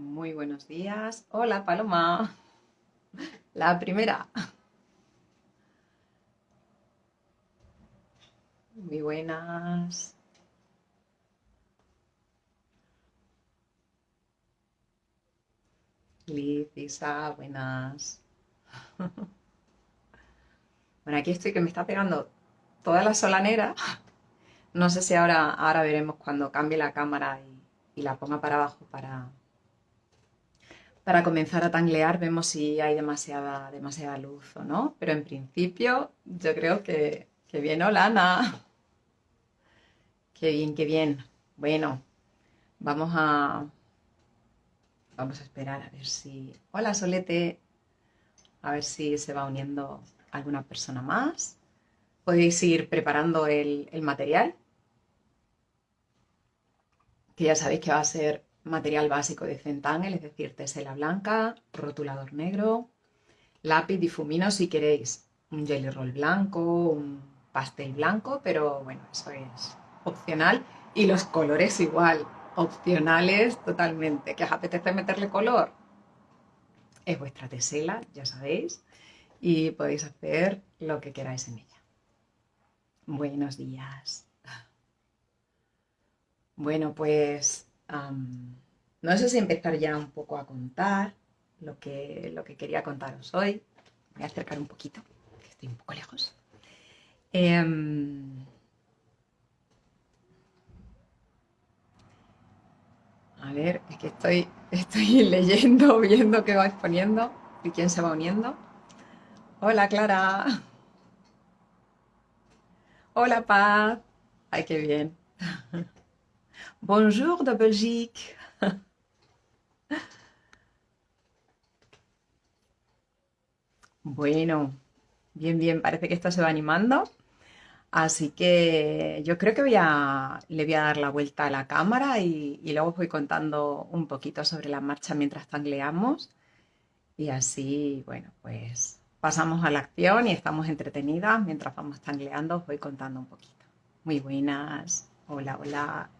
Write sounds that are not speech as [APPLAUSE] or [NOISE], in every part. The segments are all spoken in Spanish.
Muy buenos días. Hola, Paloma. La primera. Muy buenas. Liz, Isa, buenas. Bueno, aquí estoy que me está pegando toda la solanera. No sé si ahora, ahora veremos cuando cambie la cámara y, y la ponga para abajo para, para comenzar a tanglear vemos si hay demasiada, demasiada luz o no, pero en principio yo creo que, que bien, hola Ana. Qué bien, qué bien. Bueno, vamos a, vamos a esperar a ver si... Hola Solete, a ver si se va uniendo alguna persona más. Podéis ir preparando el, el material, que ya sabéis que va a ser material básico de Centangel, es decir, tesela blanca, rotulador negro, lápiz difumino si queréis, un jelly roll blanco, un pastel blanco, pero bueno, eso es opcional. Y los colores igual, opcionales totalmente. ¿Que os apetece meterle color? Es vuestra tesela, ya sabéis, y podéis hacer lo que queráis en ella. Buenos días. Bueno, pues no sé si empezar ya un poco a contar lo que, lo que quería contaros hoy. voy a acercar un poquito, que estoy un poco lejos. Em, a ver, es que estoy, [LAUGHS] estoy leyendo, [LAUGHS] viendo qué vais poniendo y quién se va uniendo. Hola, Clara. [LAUGHS] Hola, Paz. Ay, qué bien. Bonjour de Belgique. Bueno, bien, bien, parece que esto se va animando. Así que yo creo que voy a, le voy a dar la vuelta a la cámara y, luego os voy contando un poquito sobre la marcha mientras tangleamos. Y así, bueno, pues pasamos a la acción y estamos entretenidas mientras vamos tangleando. Os voy contando un poquito. Muy buenas. Hola, hola.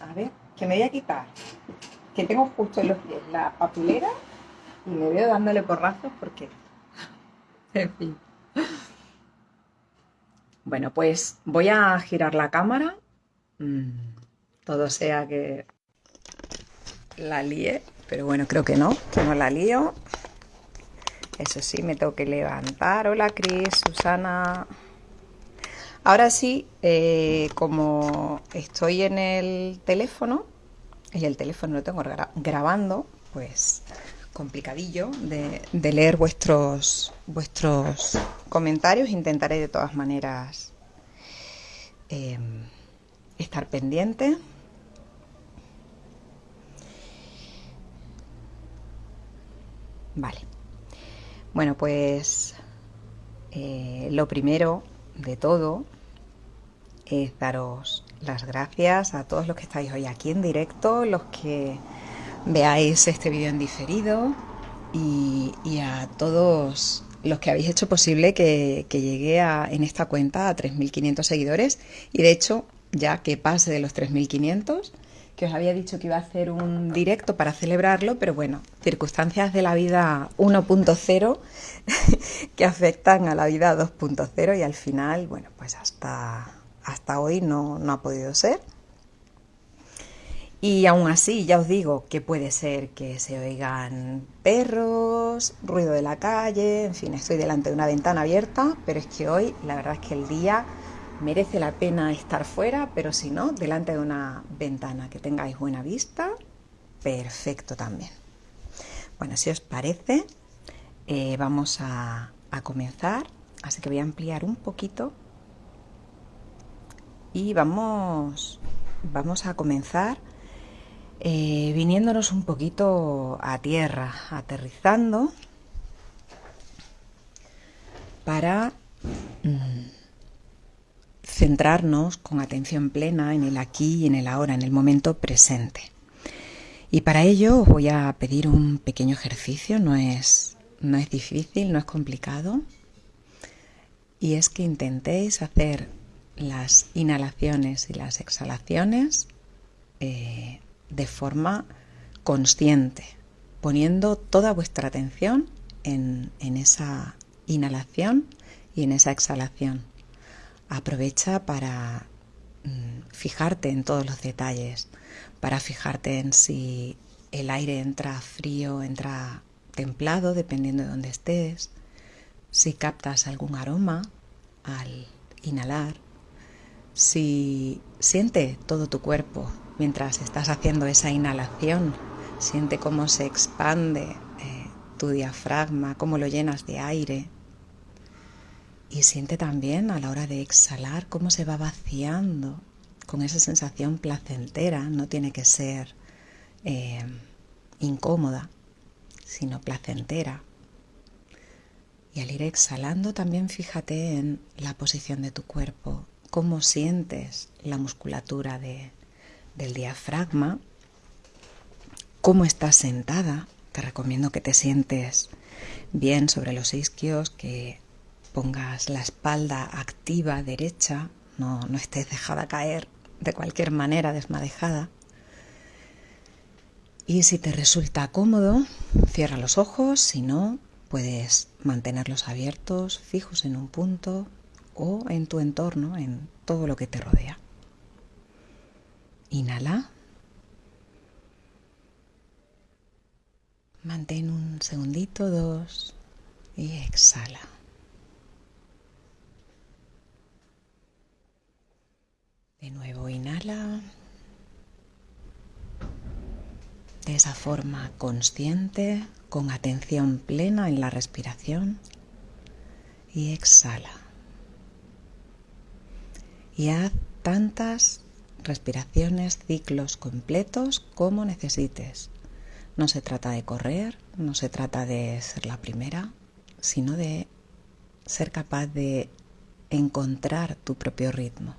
A ver, que me voy a quitar. Que tengo justo en los pies la papelera y me veo dándole porrazos porque... [LAUGHS] en fin. Bueno, pues voy a girar la cámara. Mm, todo sea que la líe, pero bueno, creo que no, que no la lío. Eso sí, me tengo que levantar. Hola, Cris, Susana. Ahora sí, eh, como estoy en el teléfono, y el teléfono lo tengo grabando, pues complicadillo de, leer vuestros, vuestros comentarios. Intentaré de todas maneras em, estar pendiente. Vale. Bueno, pues eh, lo primero de todo es daros las gracias a todos los que estáis hoy aquí en directo, los que veáis este vídeo en diferido y, a todos los que habéis hecho posible que, llegue a, en esta cuenta a 3.500 seguidores. Y de hecho ya que pase de los 3.500 que os había dicho que iba a hacer un directo para celebrarlo, pero bueno, circunstancias de la vida 1.0 [LAUGHS] que afectan a la vida 2.0 y al final, bueno, pues hasta, hasta hoy no, no ha podido ser. Y aún así, ya os digo que puede ser que se oigan perros, ruido de la calle, en fin, estoy delante de una ventana abierta, pero es que hoy la verdad es que el día merece la pena estar fuera, pero si no, delante de una ventana que tengáis buena vista, perfecto también. Bueno, si os parece, eh, vamos a, comenzar, así que voy a ampliar un poquito y vamos, vamos a comenzar eh, viniéndonos un poquito a tierra, aterrizando para... Mm, centrarnos con atención plena en el aquí y en el ahora, en el momento presente. Y para ello os voy a pedir un pequeño ejercicio, no es, no es difícil, no es complicado, y es que intentéis hacer las inhalaciones y las exhalaciones eh, de forma consciente, poniendo toda vuestra atención en, en esa inhalación y en esa exhalación. Aprovecha para mm, fijarte en todos los detalles, para fijarte en si el aire entra frío, entra templado, dependiendo de dónde estés, si captas algún aroma al inhalar, si siente todo tu cuerpo mientras estás haciendo esa inhalación, siente cómo se expande eh, tu diafragma, cómo lo llenas de aire. Y siente también a la hora de exhalar cómo se va vaciando con esa sensación placentera, no tiene que ser eh, incómoda, sino placentera. Y al ir exhalando también fíjate en la posición de tu cuerpo, cómo sientes la musculatura del diafragma, cómo estás sentada. Te recomiendo que te sientes bien sobre los isquios, que pongas la espalda activa derecha, no, no estés dejada caer de cualquier manera desmadejada. Y si te resulta cómodo, cierra los ojos, si no, puedes mantenerlos abiertos, fijos en un punto o en tu entorno, en todo lo que te rodea. Inhala. Mantén un segundito, dos y exhala. De nuevo inhala. de esa forma consciente, con atención plena en la respiración y exhala. Y haz tantas respiraciones, ciclos completos como necesites. No se trata de correr, no se trata de ser la primera, sino de ser capaz de encontrar tu propio ritmo.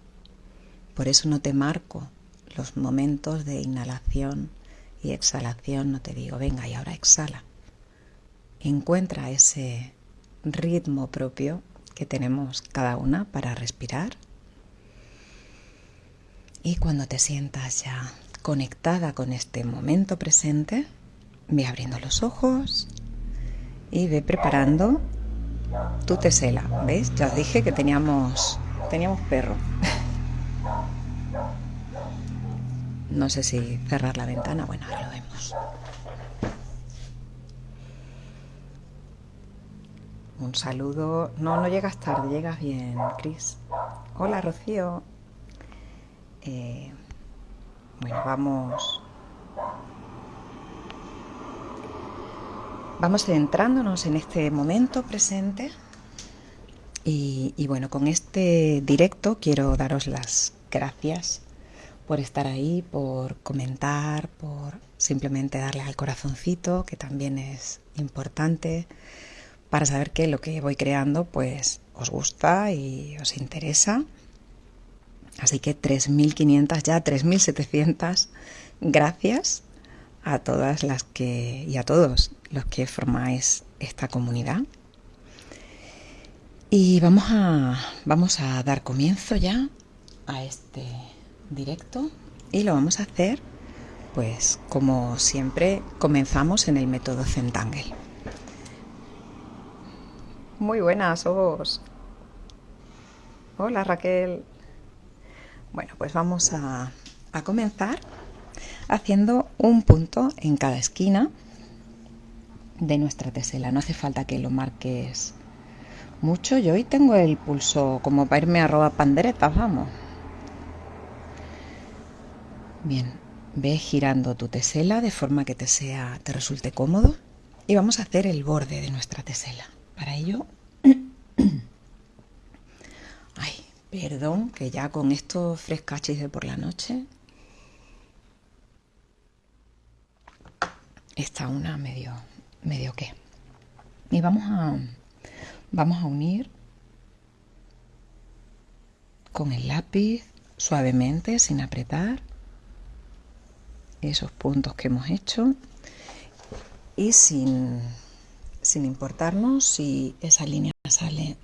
Por eso no te marco los momentos de inhalación y exhalación, no te digo, venga y ahora exhala. Encuentra ese ritmo propio que tenemos cada una para respirar. Y cuando te sientas ya conectada con este momento presente, ve abriendo los ojos y ve preparando tu tesela. ¿Ves? Ya os dije que teníamos, teníamos perro. No sé si cerrar la ventana. Bueno, ahora lo vemos. Un saludo. No, no llegas tarde, llegas bien, Cris. Hola, Rocío. Eh, bueno, vamos. Vamos centrándonos en este momento presente. Y, y bueno, con este directo quiero daros las gracias por estar ahí, por comentar, por simplemente darle al corazoncito, que también es importante, para saber que lo que voy creando pues os gusta y os interesa. Así que 3.500 ya, 3.700 gracias a todas las que y a todos los que formáis esta comunidad. Y vamos a, vamos a dar comienzo ya a este directo y lo vamos a hacer pues como siempre comenzamos en el método Zentangle. Muy buenas, os. Hola Raquel. Bueno, pues vamos a, a comenzar haciendo un punto en cada esquina de nuestra tesela. No hace falta que lo marques mucho. Yo hoy tengo el pulso como para irme a robar panderetas, vamos. Bien, ve girando tu tesela de forma que te sea, te resulte cómodo y vamos a hacer el borde de nuestra tesela. Para ello, [CLEARS THROAT] perdón, que ya con estos frescachis de por la noche está una medio, medio qué. Y vamos a, vamos a unir con el lápiz suavemente, sin apretar esos puntos que hemos hecho y sin, sin importarnos si esa línea sale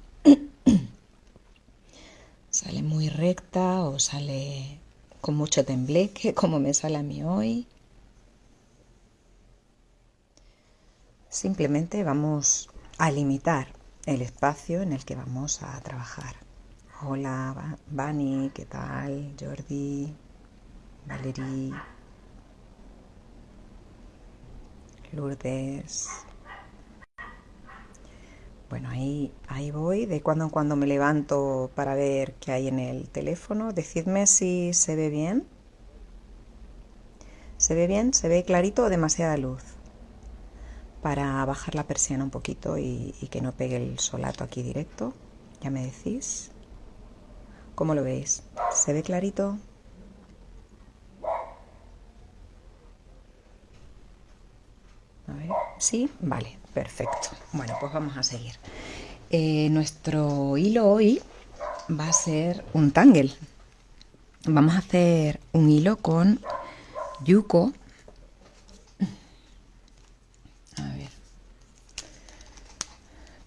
sale muy recta o sale con mucho tembleque [LAUGHS] como me sale a mí hoy simplemente vamos a limitar el espacio en el que vamos a trabajar. Hola, Bani, ¿qué tal? Jordi, Valerie, Lourdes. Bueno, ahí, ahí voy. De cuando en cuando me levanto para ver qué hay en el teléfono. Decidme si se ve bien. ¿Se ve bien? ¿Se ve clarito o demasiada luz? Para bajar la persiana un poquito y, que no pegue el solato aquí directo. Ya me decís. ¿Cómo lo veis? ¿Se ve clarito? ¿sí? Vale, perfecto. Bueno, pues vamos a seguir. Eh, nuestro hilo hoy va a ser un tangle. Vamos a hacer un hilo con yuko. A ver.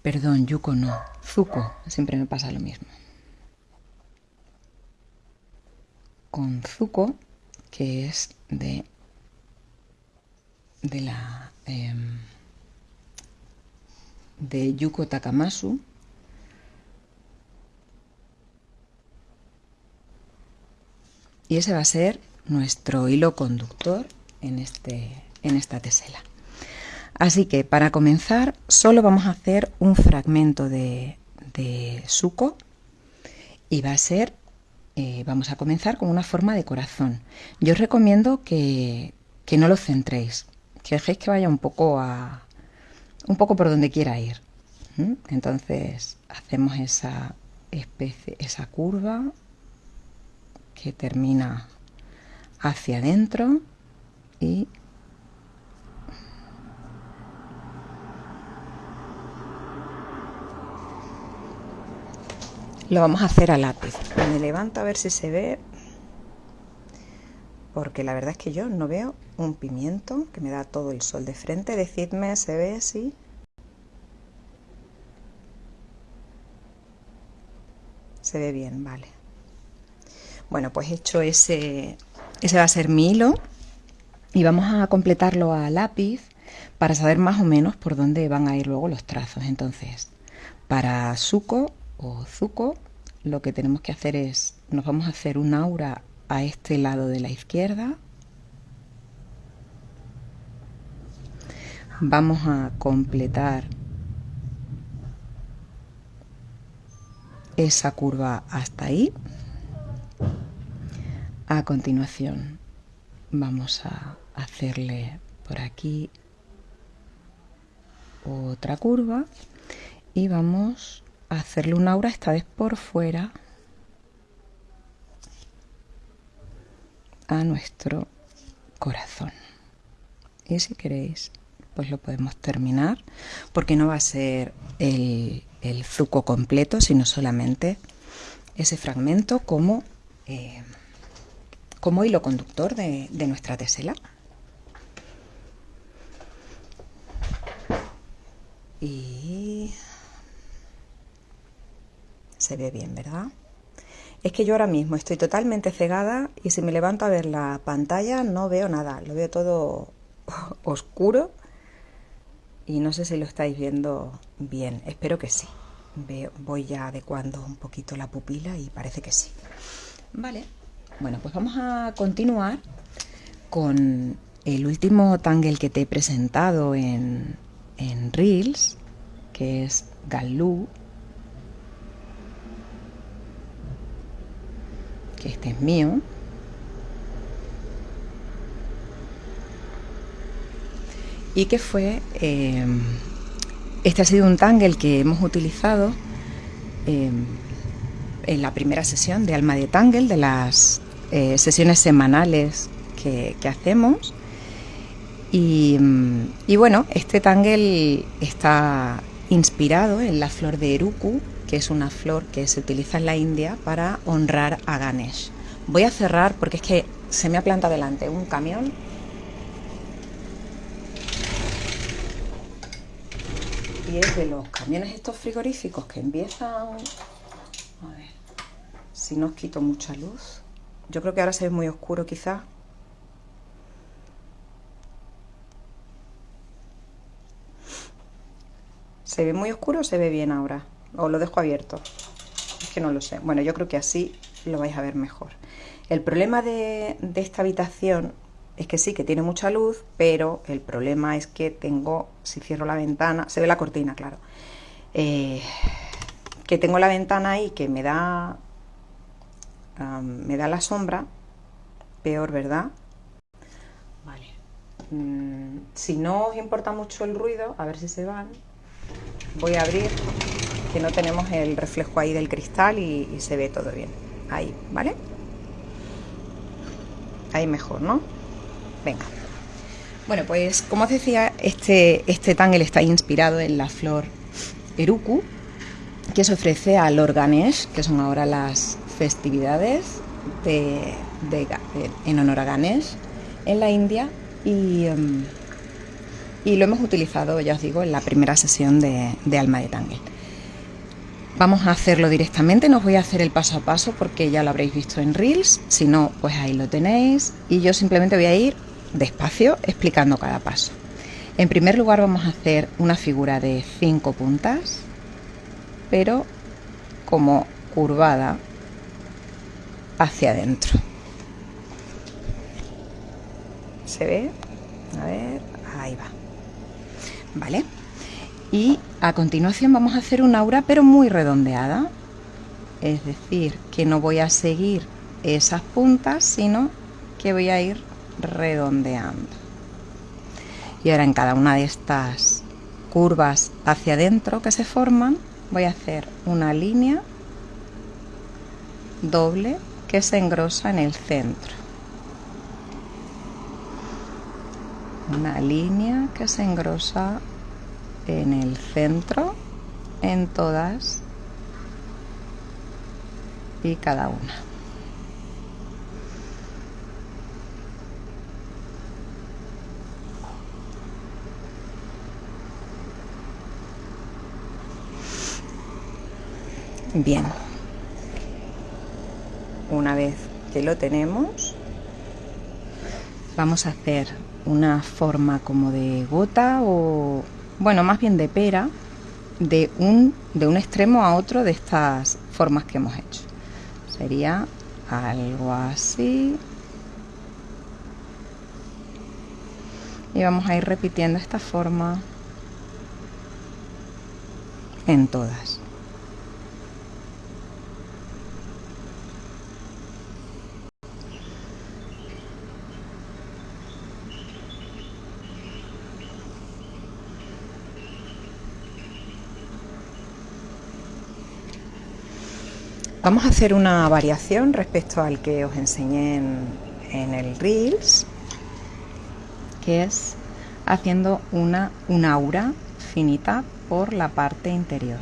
Perdón, yuko no. Zuko. Siempre me pasa lo mismo. con Zuko, que es de, de la em, de Yuko Takamasu. Y ese va a ser nuestro hilo conductor en, este, en esta tesela. Así que para comenzar solo vamos a hacer un fragmento de, de suco y va a ser eh, vamos a comenzar con una forma de corazón. Yo os recomiendo que, no lo centréis, que dejéis que vaya un poco a un poco por donde quiera ir. Entonces hacemos esa especie, esa curva que termina hacia adentro y Lo vamos a hacer a lápiz. Me levanto a ver si se ve. Porque la verdad es que yo no veo un pimiento que me da todo el sol de frente. Decidme, ¿se ve así? Se ve bien, vale. Bueno, pues hecho ese, ese va a ser mi hilo. Y vamos a completarlo a lápiz para saber más o menos por dónde van a ir luego los trazos. Entonces, para suco o zuco, lo que tenemos que hacer es, nos vamos a hacer un aura a este lado de la izquierda. Vamos a completar esa curva hasta ahí. A continuación vamos a hacerle por aquí otra curva y vamos hacerle un aura esta vez por fuera a nuestro corazón. Y si queréis, pues lo podemos terminar, porque no va a ser el, el zuco completo, sino solamente ese fragmento como, eh, como hilo conductor de, de nuestra tesela. Y se ve bien, ¿verdad? Es que yo ahora mismo estoy totalmente cegada y si me levanto a ver la pantalla no veo nada, lo veo todo [LAUGHS] oscuro y no sé si lo estáis viendo bien, espero que sí. Veo, voy ya adecuando un poquito la pupila y parece que sí. Vale, bueno, pues vamos a continuar con el último tangle que te he presentado en, en Reels, que es Galú que este es mío. Y que fue, eh, este ha sido un tangle que hemos utilizado eh, en la primera sesión de Alma de Tangle, de las eh, sesiones semanales que, hacemos. Y, y, bueno, este tangle está inspirado en la flor de Eruku, que es una flor que se utiliza en la India para honrar a Ganesh. Voy a cerrar porque es que se me ha plantado delante un camión. Y es de los camiones estos frigoríficos que empiezan... A ver, si no os quito mucha luz. Yo creo que ahora se ve muy oscuro quizás. ¿Se ve muy oscuro o se ve bien ahora? ¿O lo dejo abierto? Es que no lo sé. Bueno, yo creo que así lo vais a ver mejor. El problema de, esta habitación es que sí, que tiene mucha luz, pero el problema es que tengo, si cierro la ventana, se ve la cortina, claro, eh, que tengo la ventana ahí que me da, me da la sombra, peor, ¿verdad? Vale. Mm, si no os importa mucho el ruido, a ver si se van, voy a abrir, que no tenemos el reflejo ahí del cristal y, y se ve todo bien. Ahí, ¿vale? Ahí mejor, ¿no? Venga. Bueno, pues como os decía, este, este tangle está inspirado en la flor Eruku, que se ofrece al Organesh, que son ahora las festividades de, en honor a Ganesh en la India. Y, em, y, lo hemos utilizado, ya os digo, en la primera sesión de, de Alma de Tangle. Vamos a hacerlo directamente, no os voy a hacer el paso a paso porque ya lo habréis visto en Reels, si no, pues ahí lo tenéis y yo simplemente voy a ir despacio explicando cada paso. En primer lugar vamos a hacer una figura de 5 puntas, pero como curvada hacia adentro. ¿Se ve? A ver, ahí va. ¿Vale? y a continuación vamos a hacer una aura pero muy redondeada es decir que no voy a seguir esas puntas sino que voy a ir redondeando y ahora en cada una de estas curvas hacia adentro que se forman voy a hacer una línea doble que se engrosa en el centro una línea que se engrosa en el centro, en todas y cada una. Bien, una vez que lo tenemos, vamos a hacer una forma como de gota o bueno, más bien de pera, de un, de un extremo a otro de estas formas que hemos hecho. Sería algo así. Y vamos a ir repitiendo esta forma en todas. Vamos a hacer una variación respecto al que os enseñé en, el Reels, que es haciendo una, aura finita por la parte interior.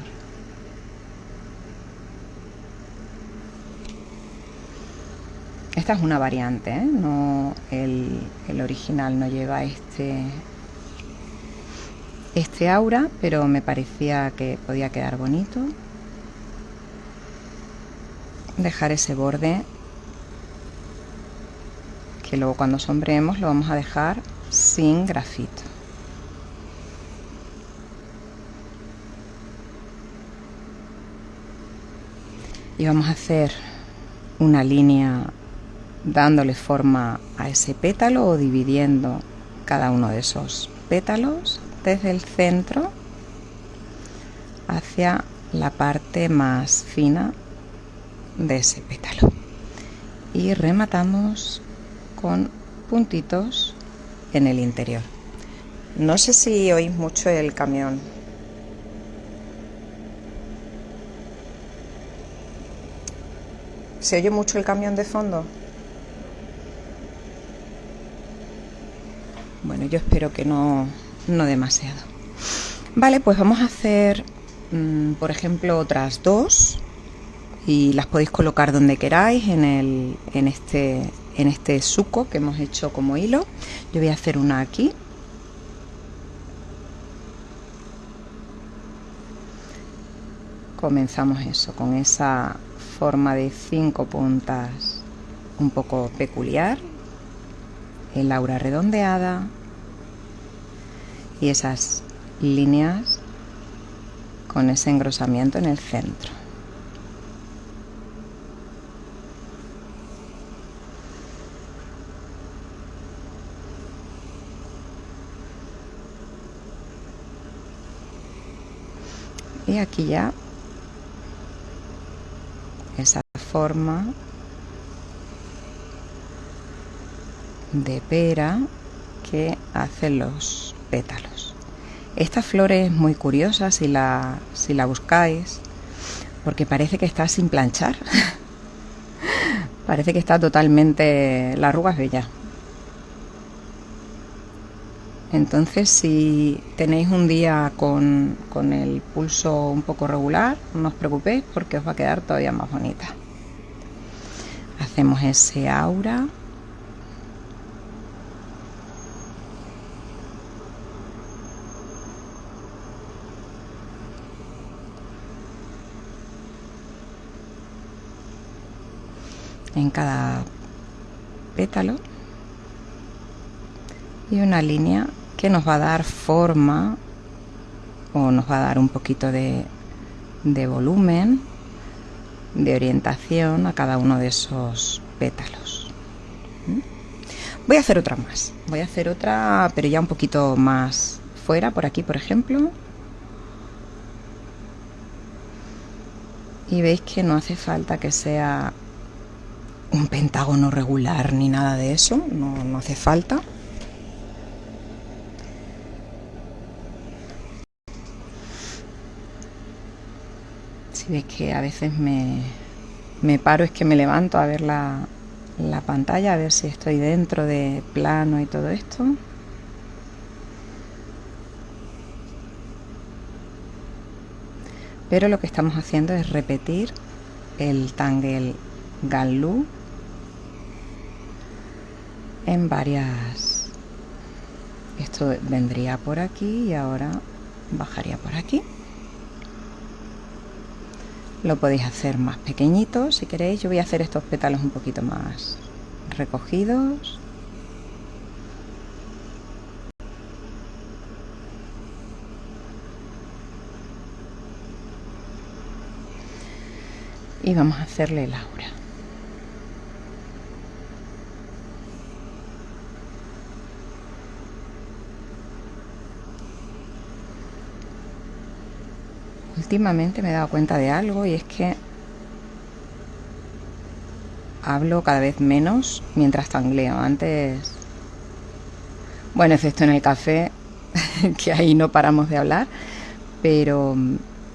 Esta es una variante, ¿eh? no, el, el, original no lleva este, este aura, pero me parecía que podía quedar bonito dejar ese borde que luego cuando sombreemos lo vamos a dejar sin grafito. Y vamos a hacer una línea dándole forma a ese pétalo o dividiendo cada uno de esos pétalos desde el centro hacia la parte más fina de ese pétalo. Y rematamos con puntitos en el interior. No sé si oís mucho el camión. ¿Se oye mucho el camión de fondo? Bueno, yo espero que no, no demasiado. Vale, pues vamos a hacer, mm, por ejemplo, otras dos y las podéis colocar donde queráis en, el, en, este, en este suco que hemos hecho como hilo. Yo voy a hacer una aquí. Comenzamos eso, con esa forma de cinco puntas un poco peculiar, el aura redondeada y esas líneas con ese engrosamiento en el centro. Aquí ya esa forma de pera que hacen los pétalos. Esta flor es muy curiosa si la, si la buscáis, porque parece que está sin planchar. [LAUGHS] parece que está totalmente... La arruga es bella. Entonces, si tenéis un día con, con el pulso un poco regular, no os preocupéis porque os va a quedar todavía más bonita. Hacemos ese aura. en cada pétalo y una línea que nos va a dar forma o nos va a dar un poquito de, de volumen, de orientación a cada uno de esos pétalos. ¿Mm? Voy a hacer otra más. Voy a hacer otra, pero ya un poquito más fuera, por aquí, por ejemplo. Y veis que no hace falta que sea un pentágono regular ni nada de eso, no, no hace falta. Si veis que a veces me, me paro, es que me levanto a ver la, la pantalla, a ver si estoy dentro de plano y todo esto. Pero lo que estamos haciendo es repetir el Tangle Galú en varias esto vendría por aquí y ahora bajaría por aquí lo podéis hacer más pequeñito si queréis. Yo voy a hacer estos pétalos un poquito más recogidos. Y vamos a hacerle la últimamente me he dado cuenta de algo y es que hablo cada vez menos mientras tangleo. Antes, bueno, excepto en el café, [LAUGHS] que ahí no paramos de hablar, pero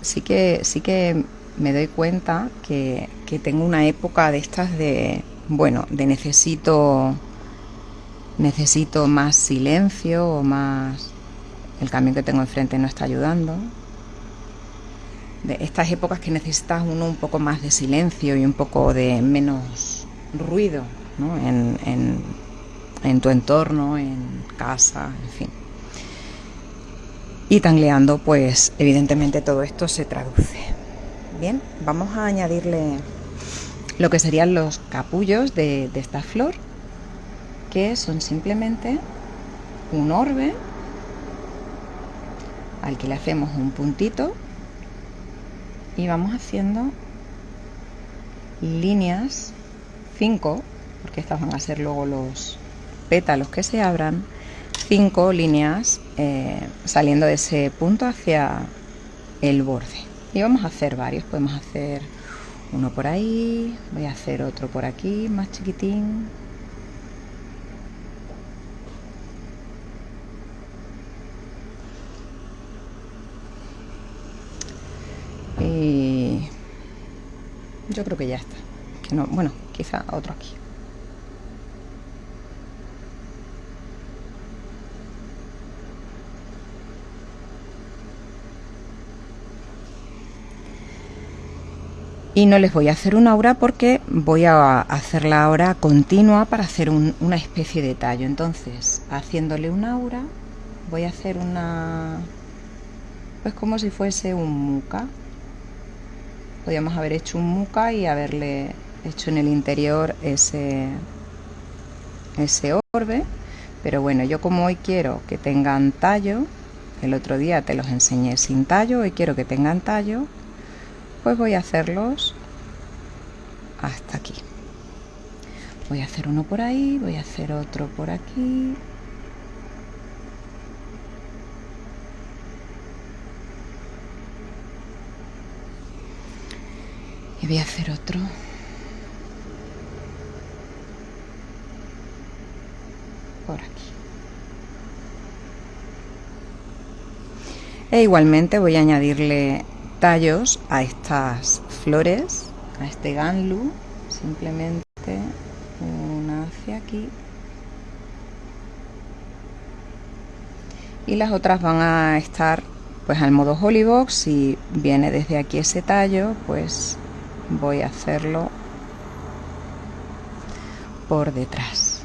sí que, sí que me doy cuenta que, que tengo una época de estas de, bueno, de necesito, necesito más silencio o más... El cambio que tengo enfrente no está ayudando, de estas épocas que necesitas uno un poco más de silencio y un poco de menos ruido en, en, en, tu entorno, en casa, en fin. Y tangleando, pues evidentemente todo esto se traduce. Bien, vamos a añadirle lo que serían los capullos de, de esta flor, que son simplemente un orbe al que le hacemos un puntito y vamos haciendo líneas 5 porque estas van a ser luego los pétalos que se abran 5 líneas eh, saliendo de ese punto hacia el borde. Y vamos a hacer varios podemos hacer uno por ahí voy a hacer otro por aquí más chiquitín yo creo que ya está. Que no, bueno, quizá otro aquí. y no les voy a hacer una aura porque voy a hacer la aura continua para hacer una especie de tallo entonces haciéndole una aura voy a hacer una pues como si fuese un muca podíamos haber hecho un muca y haberle hecho en el interior ese, ese orbe pero bueno yo como hoy quiero que tengan tallo el otro día te los enseñé sin tallo y quiero que tengan tallo, pues voy a hacerlos hasta aquí. Voy a hacer uno por ahí, voy a hacer otro por aquí. Y voy a hacer otro. Por aquí. E igualmente voy a añadirle tallos a estas flores, a este ganlu, simplemente una hacia aquí y las otras van a estar pues al modo Holybox si viene desde aquí ese tallo pues voy a hacerlo por detrás.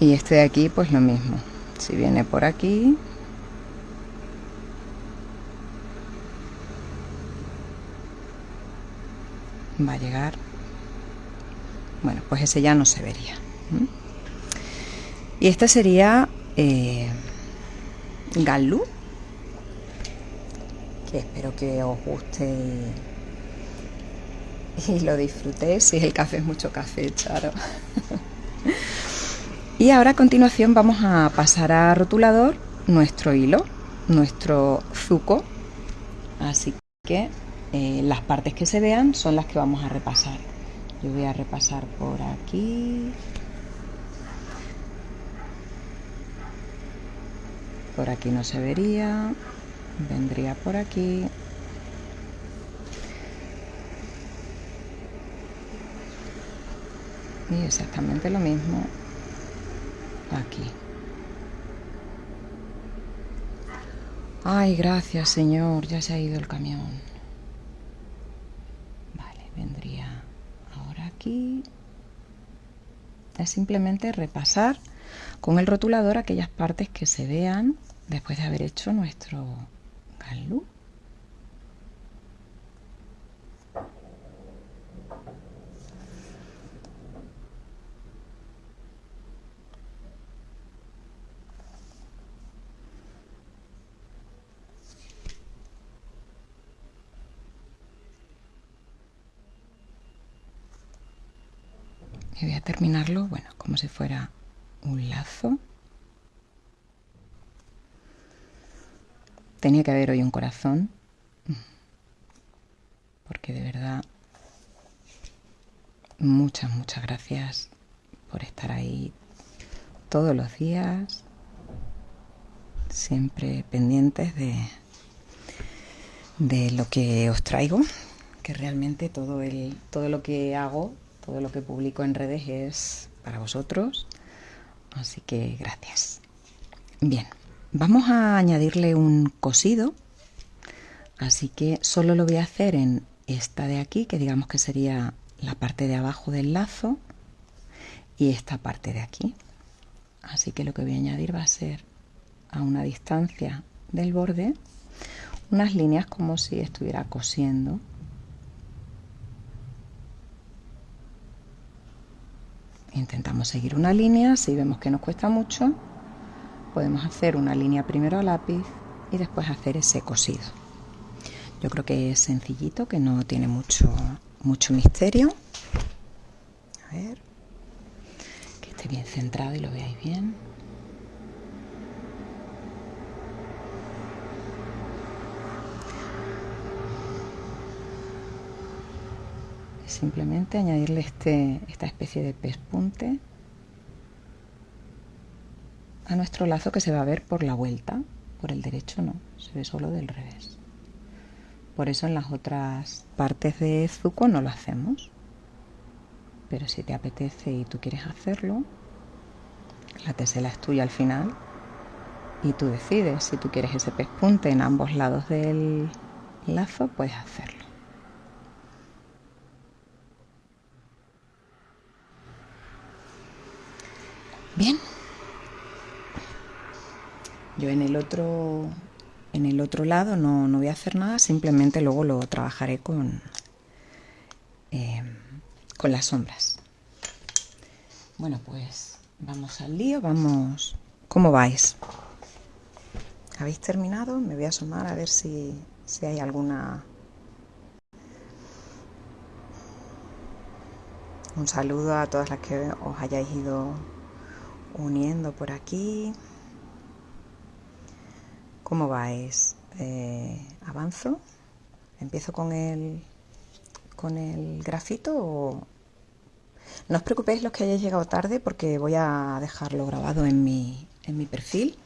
Y este de aquí pues lo mismo. Si viene por aquí va a llegar. Bueno pues ese ya no se vería y este sería eh, Galú que espero que os guste y, [LAUGHS] lo disfrutéis si el café es mucho café charo [LAUGHS] y ahora a continuación vamos a pasar a rotulador nuestro hilo nuestro zuco así que eh, las partes que se vean son las que vamos a repasar. Yo voy a repasar por aquí. Por aquí no se vería. Vendría por aquí. Y exactamente lo mismo aquí. Ay, gracias Señor, ya se ha ido el camión. vendría ahora aquí. Es simplemente repasar con el rotulador aquellas partes que se vean después de haber hecho nuestro galú. y voy a terminarlo, bueno, como si fuera un lazo. Tenía que haber hoy un corazón, porque de verdad, muchas, muchas gracias por estar ahí todos los días, siempre pendientes de, de lo que os traigo, que realmente todo, el, todo lo que hago todo lo que publico en redes es para vosotros. Así que gracias. Bien, vamos a añadirle un cosido. Así que solo lo voy a hacer en esta de aquí, que digamos que sería la parte de abajo del lazo, y esta parte de aquí. Así que lo que voy a añadir va a ser a una distancia del borde unas líneas como si estuviera cosiendo intentamos seguir una línea, si vemos que nos cuesta mucho, podemos hacer una línea primero a lápiz y después hacer ese cosido. Yo creo que es sencillito, que no tiene mucho, mucho misterio. A ver, que esté bien centrado y lo veáis bien. simplemente añadirle este, esta especie de pespunte a nuestro lazo que se va a ver por la vuelta, por el derecho no, se ve solo del revés. Por eso en las otras partes de Zuko no lo hacemos. Pero si te apetece y tú quieres hacerlo, la tesela es tuya al final y tú decides si tú quieres ese pespunte en ambos lados del lazo, puedes hacerlo. Bien. Yo en el otro en el otro lado no, voy a hacer nada, simplemente luego lo trabajaré con, eh, con las sombras. Bueno, pues vamos al lío, vamos... ¿Cómo vais? ¿Habéis terminado? Me voy a asomar a ver si, si hay alguna... Un saludo a todas las que os hayáis ido uniendo por aquí. ¿Cómo vais? Eh, ¿Avanzo? ¿Empiezo con el, con el grafito? No os preocupéis los que hayáis llegado tarde porque voy a dejarlo grabado en mi, en mi perfil,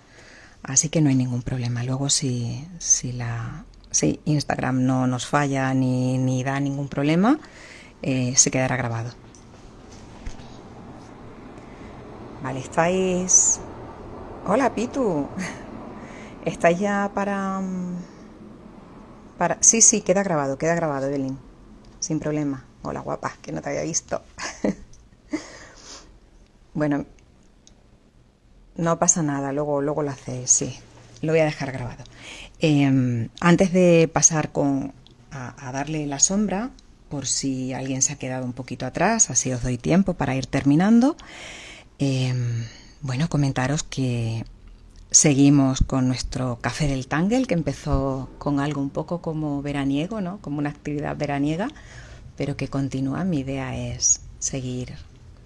así que no hay ningún problema. Luego si, si, la, si Instagram no nos falla ni, ni da ningún problema, eh, se quedará grabado. Vale, estáis... Hola, Pitu. ¿Estáis ya para... Mm, para... Sí, sí, queda grabado, queda grabado, Evelyn. Sin problema. Hola, guapa, que no te había visto. [LAUGHS] bueno, no pasa nada, luego, luego lo hacéis, sí. Lo voy a dejar grabado. Em, antes de pasar con, a, darle la sombra, por si alguien se ha quedado un poquito atrás, así os doy tiempo para ir terminando. Em, bueno, comentaros que seguimos con nuestro café del Tangle, que empezó con algo un poco como veraniego, ¿no? Como una actividad veraniega, pero que continúa. Mi idea es seguir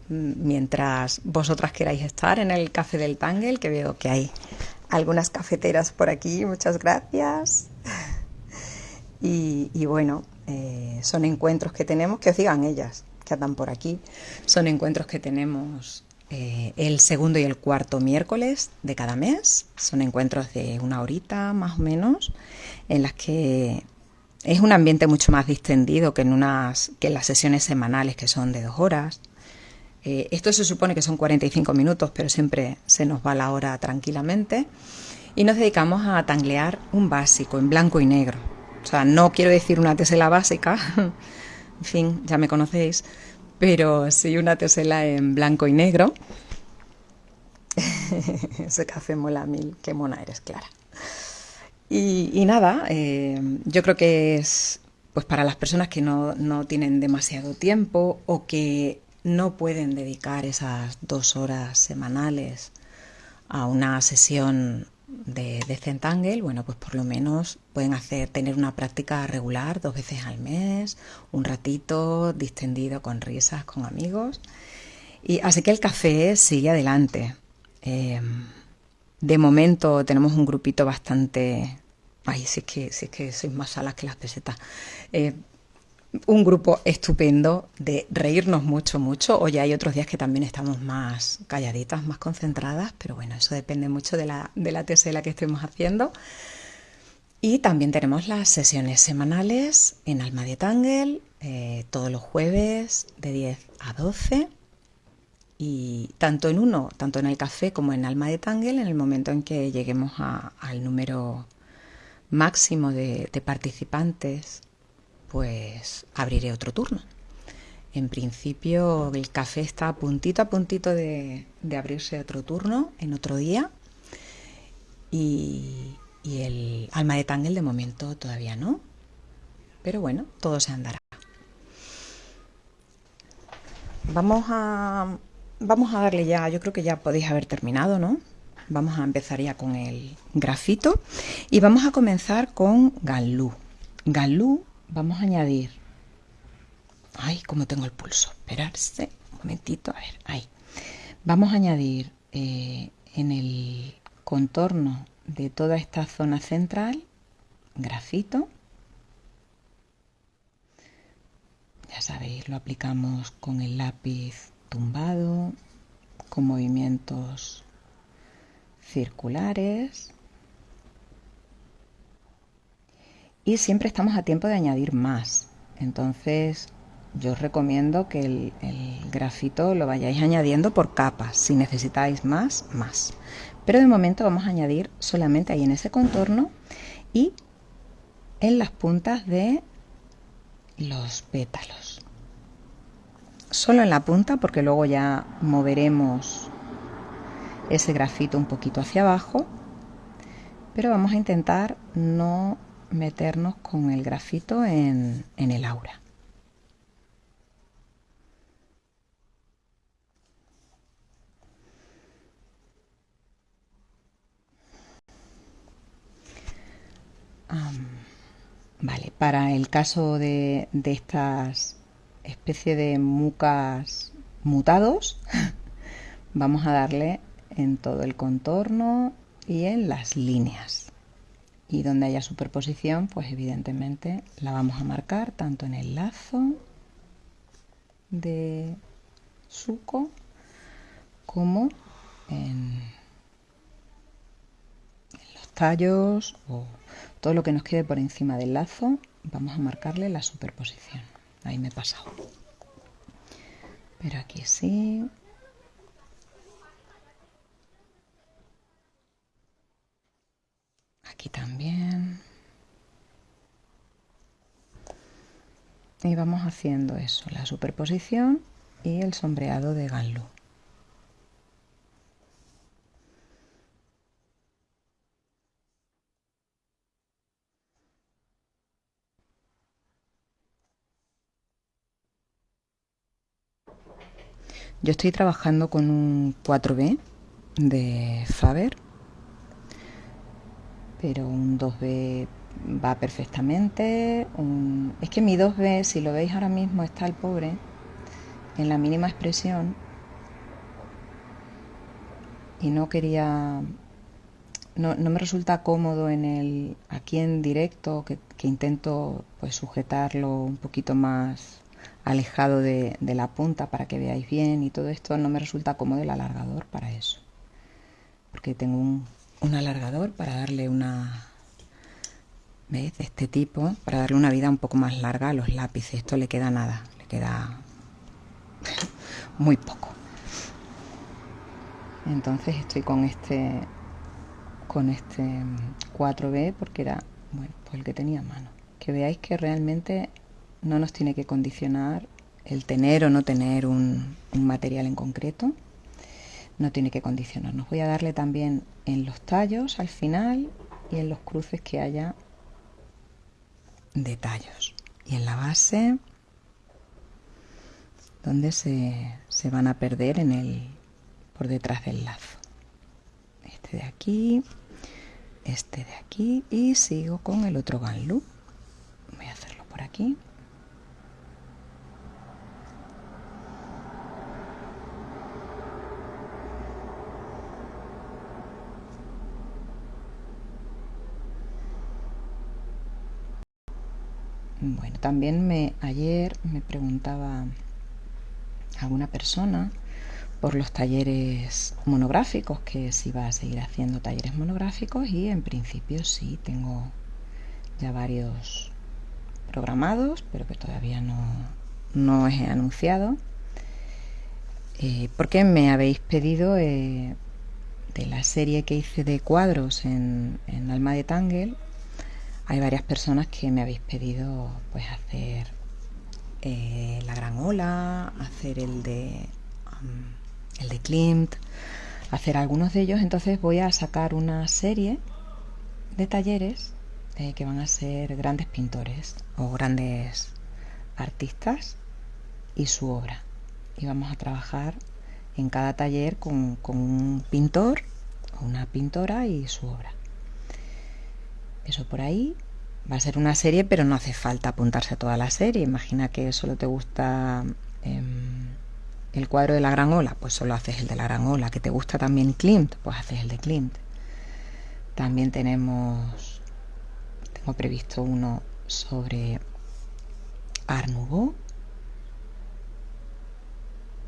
mientras vosotras queráis estar en el café del Tangle, que veo que hay algunas cafeteras por aquí. Muchas gracias. [LAUGHS] Y, bueno, eh, son encuentros que tenemos, que os digan ellas, que andan por aquí, son encuentros que tenemos eh, el segundo y el cuarto miércoles de cada mes. Son encuentros de una horita más o menos, en las que es un ambiente mucho más distendido que en, unas, que en las sesiones semanales que son de dos horas. Eh, esto se supone que son 45 minutos, pero siempre se nos va la hora tranquilamente. Y nos dedicamos a tanglear un básico en blanco y negro. O sea, no quiero decir una tesela básica, [LAUGHS] en fin, ya me conocéis, pero sí una tesela en blanco y negro. [LAUGHS] Ese café mola mil, qué mona eres, Clara. Y, nada, eh, yo creo que es pues para las personas que no, no, tienen demasiado tiempo o que no pueden dedicar esas dos horas semanales a una sesión de, de Centangle, bueno, pues por lo menos pueden hacer, tener una práctica regular dos veces al mes, un ratito distendido con risas, con amigos. Y así que el café sigue adelante. Eh, de momento tenemos un grupito bastante... Ay, si es que, si es que sois más salas que las pesetas. Eh, un grupo estupendo de reírnos mucho, mucho. Hoy hay otros días que también estamos más calladitas, más concentradas, pero bueno, eso depende mucho de la, de la tesela que estemos haciendo. Y también tenemos las sesiones semanales en Alma de Tangle, eh, todos los jueves de 10 a 12 y tanto en uno, tanto en el café como en Alma de Tangle, en el momento en que lleguemos al número máximo de, participantes, pues abriré otro turno. En principio el café está a puntito a puntito de, abrirse otro turno en otro día y, el alma de Tangle de momento todavía no. Pero bueno, todo se andará. Vamos a, vamos a darle ya, yo creo que ya podéis haber terminado, ¿no? Vamos a empezar ya con el grafito y vamos a comenzar con Galú. Galú vamos a añadir... Ay, como tengo el pulso. Esperarse un momentito, a ver, ahí. Vamos a añadir eh, en el contorno de toda esta zona central grafito. Ya sabéis, lo aplicamos con el lápiz tumbado, con movimientos circulares. Y siempre estamos a tiempo de añadir más. Entonces yo os recomiendo que el, grafito lo vayáis añadiendo por capas. Si necesitáis más, más. Pero de momento vamos a añadir solamente ahí en ese contorno y en las puntas de los pétalos solo en la punta porque luego ya moveremos ese grafito un poquito hacia abajo pero vamos a intentar no meternos con el grafito en, en el aura. Vale, para el caso de, de estas especies de mucas mutados, [LAUGHS] vamos a darle en todo el contorno y en las líneas. Y donde haya superposición, pues evidentemente la vamos a marcar tanto en el lazo de suco como en, los tallos o todo lo que nos quede por encima del lazo, vamos a marcarle la superposición. Ahí me he pasado. Pero aquí sí. Aquí también. Y vamos haciendo eso, la superposición y el sombreado de Ganlu. Yo estoy trabajando con un 4B de Faber, pero un 2B va perfectamente. Es que mi 2B, si lo veis ahora mismo, está el pobre en la mínima expresión y no quería no, me resulta cómodo en el aquí en directo que, intento pues sujetarlo un poquito más alejado de, la punta para que veáis bien y todo esto no me resulta cómodo el alargador para eso porque tengo un, un alargador para darle una ¿ves? de este tipo para darle una vida un poco más larga a los lápices esto le queda nada le queda [LAUGHS] muy poco. Entonces estoy con este con este 4B porque era bueno, pues el que tenía a mano. Que veáis que realmente no nos tiene que condicionar el tener o no tener un, un material en concreto. No tiene que condicionarnos. Voy a darle también en los tallos al final y en los cruces que haya de tallos. Y en la base donde se, se van a perder en el, por detrás del lazo. Este de aquí, este de aquí y sigo con el otro ganlu. Voy a hacerlo por aquí. Bueno, también me ayer me preguntaba alguna persona por los talleres monográficos, que si va a seguir haciendo talleres monográficos y en principio sí, tengo ya varios programados, pero que todavía no, no he anunciado. Eh, porque me habéis pedido eh, de la serie que hice de cuadros en, Alma de Tangel, hay varias personas que me habéis pedido pues hacer eh, la Gran Ola, hacer el de, el de Klimt, hacer algunos de ellos. Entonces voy a sacar una serie de talleres eh, que van a ser grandes pintores o grandes artistas y su obra. Y vamos a trabajar en cada taller con, con un pintor o una pintora y su obra. Eso por ahí. Va a ser una serie, pero no hace falta apuntarse a toda la serie. Imagina que solo te gusta em, el cuadro de la gran ola, pues solo haces el de la gran ola. Que te gusta también Klimt, pues haces el de Klimt. También tenemos, tengo previsto uno sobre Art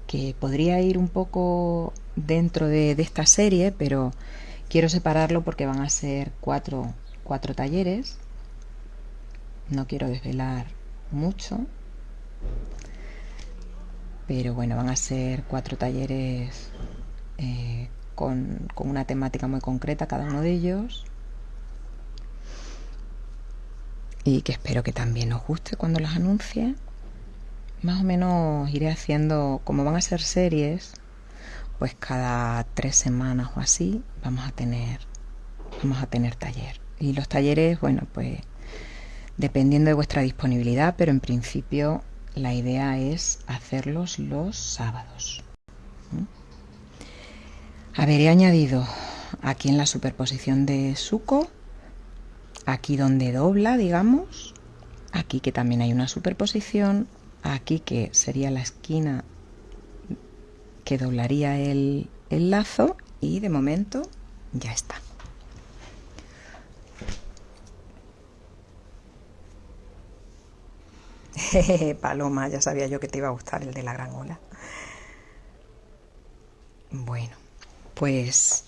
que podría ir un poco dentro de, de esta serie, pero quiero separarlo porque van a ser cuatro, cuatro talleres no quiero desvelar mucho, pero bueno, van a ser cuatro talleres eh, con, con una temática muy concreta cada uno de ellos y que espero que también os guste cuando los anuncie. Más o menos iré haciendo, como van a ser series, pues cada tres semanas o así vamos a tener, vamos a tener taller. Y los talleres, bueno, pues dependiendo de vuestra disponibilidad, pero en principio la idea es hacerlos los sábados. A ver, he añadido aquí en la superposición de suco, aquí donde dobla, digamos, aquí que también hay una superposición, aquí que sería la esquina que doblaría el, el lazo y de momento ya está. [LAUGHS] Paloma, ya sabía yo que te iba a gustar el de la gran ola. Bueno, pues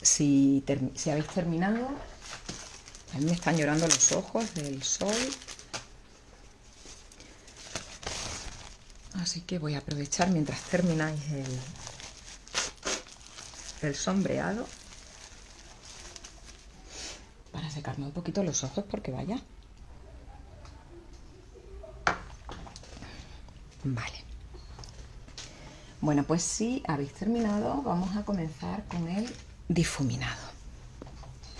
si, si habéis terminado, a mí me están llorando los ojos del sol. Así que voy a aprovechar mientras termináis el, el sombreado para secarme un poquito los ojos porque vaya. Vale. Bueno, pues si habéis terminado, vamos a comenzar con el difuminado.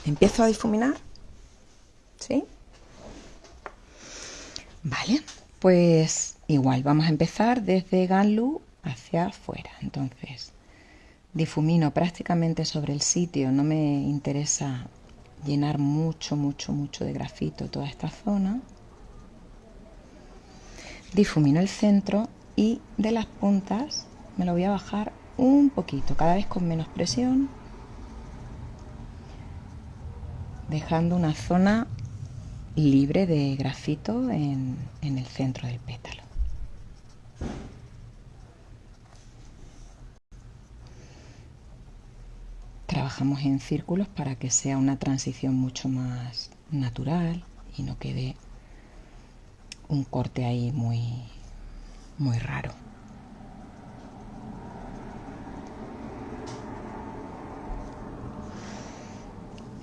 ¿Empiezo a difuminar? ¿Sí? Vale, pues igual, vamos a empezar desde Ganlu hacia afuera. Entonces, difumino prácticamente sobre el sitio, no me interesa llenar mucho, mucho, mucho de grafito toda esta zona. Difumino el centro y de las puntas me lo voy a bajar un poquito, cada vez con menos presión, dejando una zona libre de grafito en, en el centro del pétalo. Trabajamos en círculos para que sea una transición mucho más natural y no quede un corte ahí muy, muy raro.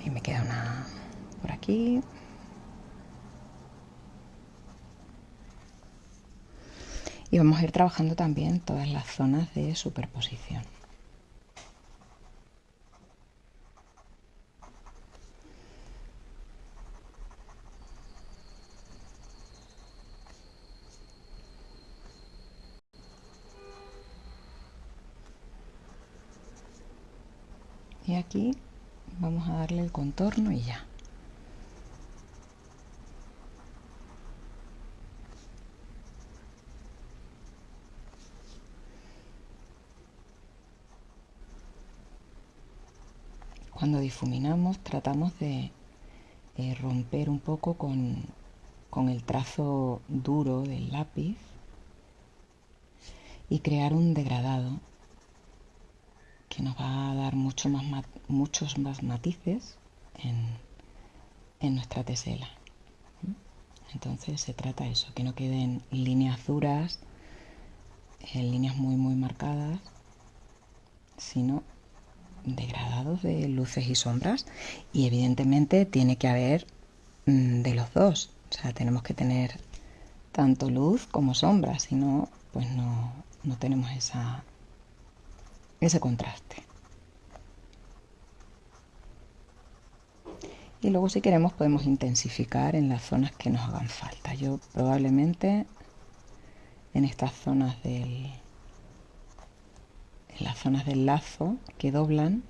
Y me queda una por aquí. Y vamos a ir trabajando también todas las zonas de superposición. Y vamos a darle el contorno y ya. Cuando difuminamos tratamos de eh, romper un poco con, con el trazo duro del lápiz y crear un degradado nos va a dar mucho más, muchos más matices en, en nuestra tesela. Entonces se trata eso, que no queden líneas duras, en líneas muy muy marcadas, sino degradados de luces y sombras y evidentemente tiene que haber mm, de los dos, o sea, tenemos que tener tanto luz como sombra, si no, pues no, no tenemos esa, ese contraste. Y luego si queremos podemos intensificar en las zonas que nos hagan falta. Yo probablemente en estas zonas del en las zonas del lazo que doblan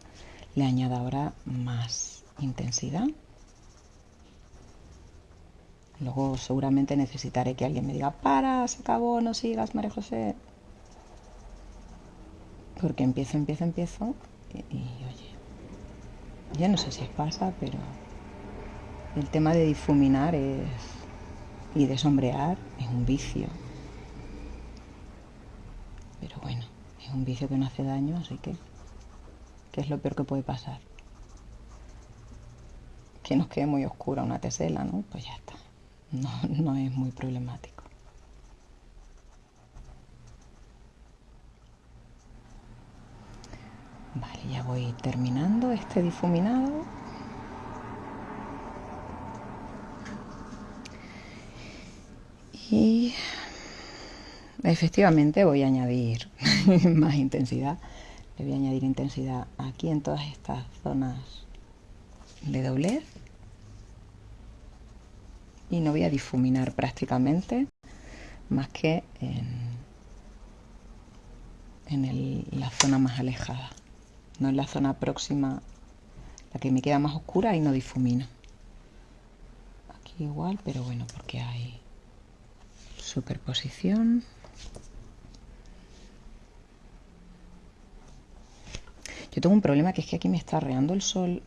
le añado ahora más intensidad. Luego seguramente necesitaré que alguien me diga, para, se acabó, no sigas, María José porque empiezo, empiezo, empiezo y, oye, ya no sé si pasa, pero el tema de difuminar es, y de sombrear es un vicio. Pero bueno, es un vicio que no hace daño, así que, ¿qué es lo peor que puede pasar? Que nos quede muy oscura una tesela, ¿no? Pues ya está. No, no es muy problemático. Ya voy terminando este difuminado. Y efectivamente voy a añadir [LAUGHS] más intensidad. Le voy a añadir intensidad aquí en todas estas zonas de doblez. Y no voy a difuminar prácticamente más que en, en la zona más alejada no en la zona próxima, la que me queda más oscura y no difumino. Aquí igual, pero bueno, porque hay superposición. Yo tengo un problema que es que aquí me está reando el sol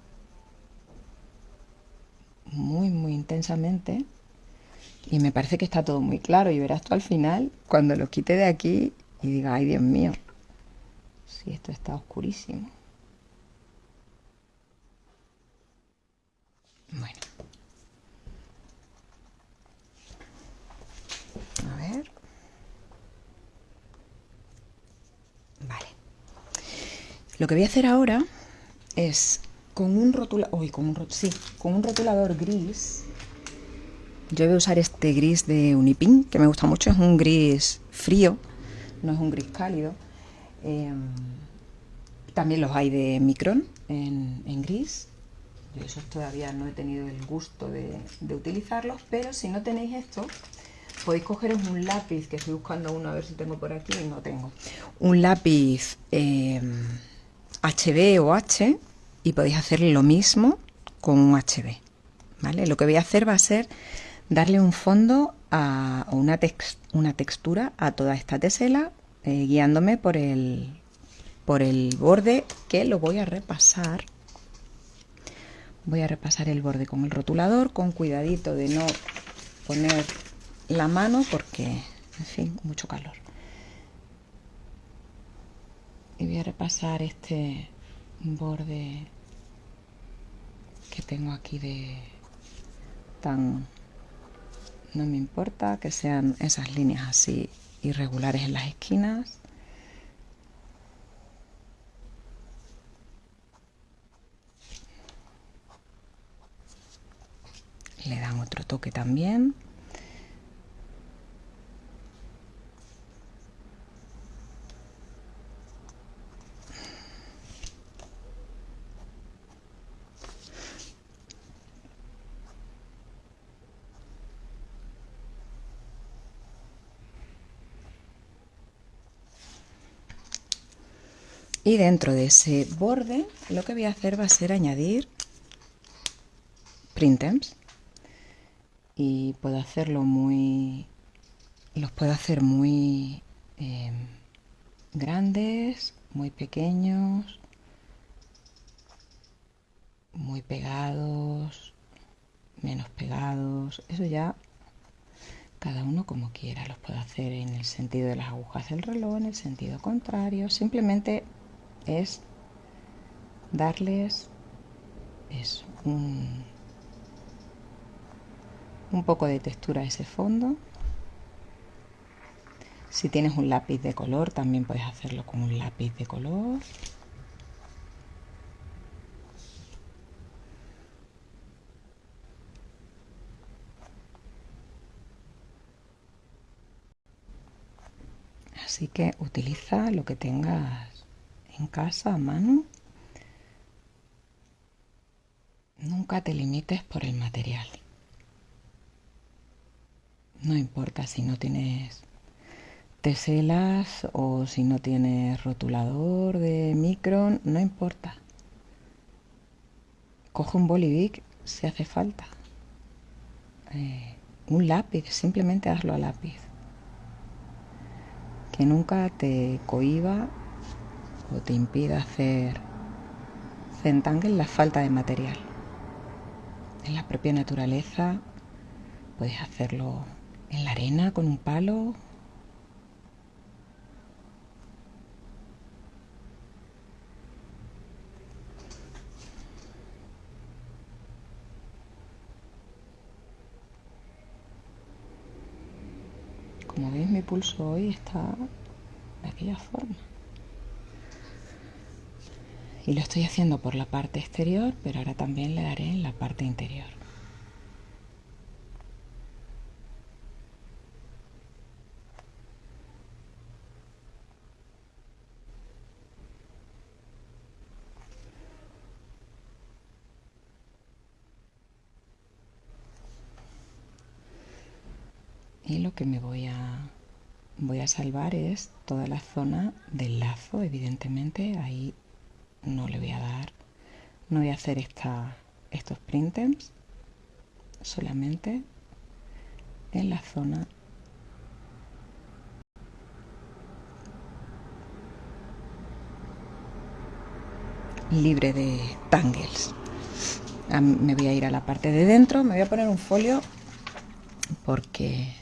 muy, muy intensamente y me parece que está todo muy claro y verás tú al final cuando lo quite de aquí y diga, ay Dios mío, si esto está oscurísimo. Bueno. A ver. Vale. Lo que voy a hacer ahora es con un rotulador, con un, sí, con un rotulador gris. Yo voy a usar este gris de Unipin, que me gusta mucho, es un gris frío, no es un gris cálido. Em, también los hay de Micron en gris. Yo esos todavía no he tenido el gusto de, utilizarlos, pero si no tenéis esto, podéis cogeros un lápiz, que estoy buscando uno a ver si tengo por aquí, y no tengo. Un lápiz HB em, o H y podéis hacer lo mismo con un HB. ¿vale? Lo que voy a hacer va a ser darle un fondo a, o una, una textura a toda esta tesela, eh, guiándome por el, por el borde que lo voy a repasar. Voy a repasar el borde con el rotulador, con cuidadito de no poner la mano porque, en fin, mucho calor. Y voy a repasar este borde que tengo aquí de tan no me importa que sean esas líneas así irregulares en las esquinas le dan otro toque también. Y dentro de ese borde lo que voy a hacer va a ser añadir printemps y puedo hacerlo muy los puedo hacer muy em, grandes muy pequeños muy pegados menos pegados. Eso ya cada uno como quiera los puedo hacer en el sentido de las agujas del reloj en el sentido contrario. Simplemente es darles es un, un poco de textura a ese fondo. Si tienes un lápiz de color, también puedes hacerlo con un lápiz de color. Así que utiliza lo que tengas en casa a mano, nunca te limites por el material. No importa si no tienes teselas o si no tienes rotulador de micron, no importa. Coge un bolivic si hace falta. Eh, un lápiz, simplemente hazlo a lápiz. Que nunca te cohiba o te impida hacer centangle la falta de material. En la propia naturaleza puedes hacerlo en la arena con un palo. Como veis mi pulso hoy está de aquella forma y lo estoy haciendo por la parte exterior pero ahora también le daré en la parte interior y lo que me voy a voy a salvar es toda la zona del lazo evidentemente. Ahí no le voy a dar no voy a hacer esta, estos printers solamente en la zona libre de tangles. Me voy a ir a la parte de dentro me voy a poner un folio porque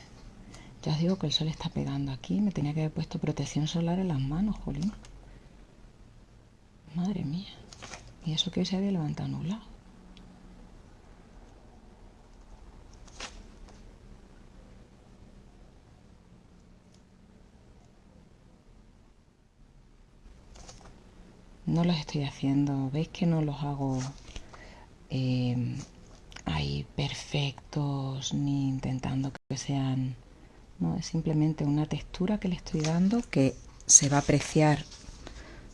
ya os digo que el sol está pegando aquí. Me tenía que haber puesto protección solar en las manos, jolín. Madre mía. Y eso que hoy se había levantado nublado. no los estoy haciendo. ¿Veis que no los hago eh, ahí perfectos ni intentando que sean... No, es simplemente una textura que le estoy dando que se va a apreciar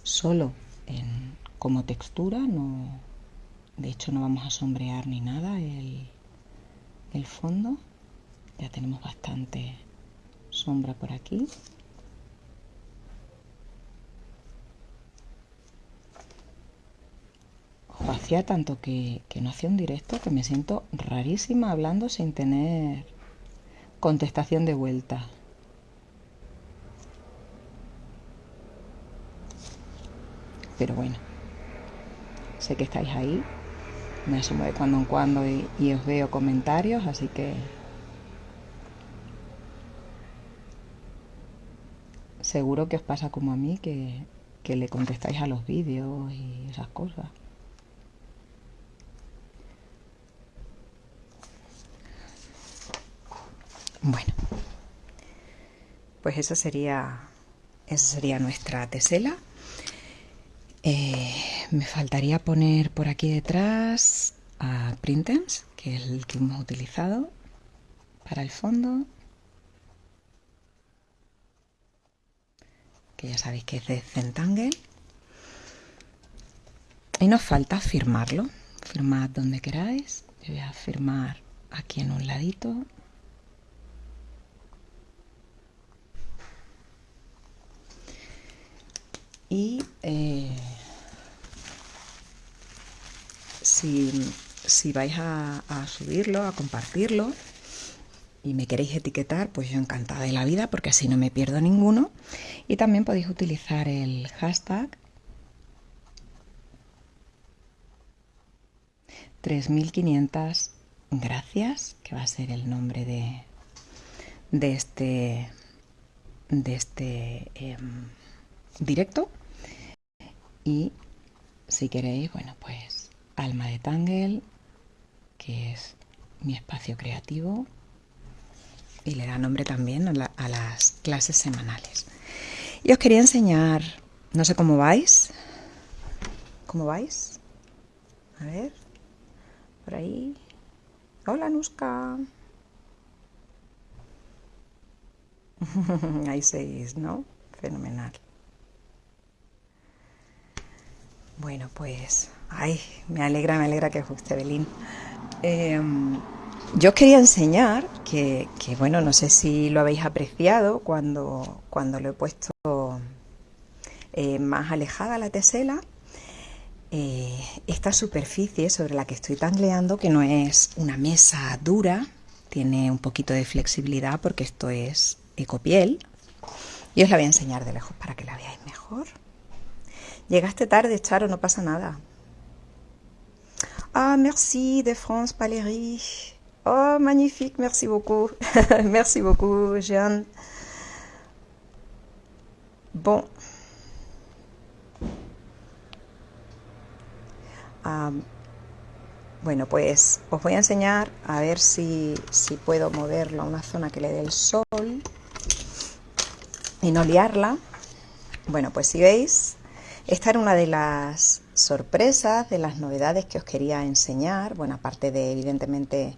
solo en, como textura. No, de hecho no vamos a sombrear ni nada el, el fondo. Ya tenemos bastante sombra por aquí. hacía tanto que, no hacía un directo que me siento rarísima hablando sin tener contestación de vuelta. Pero bueno, sé que estáis ahí, me asumo de cuando en cuando y, os veo comentarios, así que seguro que os pasa como a mí, que, que le contestáis a los vídeos y esas cosas. Bueno, pues esa sería, esa sería nuestra tesela. Eh, me faltaría poner por aquí detrás a Printemps, que es el que hemos utilizado para el fondo. Que ya sabéis que es de Centangle. Y nos falta firmarlo. Firmad donde queráis. Yo voy a firmar aquí en un ladito y eh, si, vais a, subirlo, a compartirlo y me queréis etiquetar, pues yo encantada de la vida porque así no me pierdo ninguno. Y también podéis utilizar el hashtag 3500 gracias, que va a ser el nombre de, de este, de este em, directo. Y si queréis, bueno, pues Alma de Tangle, que es mi espacio creativo y le da nombre también a, las clases semanales. Y os quería enseñar, no sé cómo vais, ¿cómo vais? A ver, por ahí. Hola, Nuska. [LAUGHS] Ahí seguís, ¿no? Fenomenal. Bueno, pues, ay, me alegra, me alegra que guste, Belín. Em, yo os quería enseñar que, bueno, no sé si lo habéis apreciado cuando, cuando lo he puesto eh, más alejada la tesela. Eh, esta superficie sobre la que estoy tangleando, que no es una mesa dura, tiene un poquito de flexibilidad porque esto es ecopiel. Y os la voy a enseñar de lejos para que la veáis mejor. Llegaste tarde, Charo, no pasa nada. Ah, merci de France Valérie. Oh, magnifique, merci beaucoup. [LAUGHS] merci beaucoup, Jeanne. Bon. Ah, bueno, pues os voy a enseñar a ver si, si puedo moverlo a una zona que le dé el sol y no liarla. Bueno, pues si veis, esta era una de las sorpresas, de las novedades que os quería enseñar, bueno, aparte de evidentemente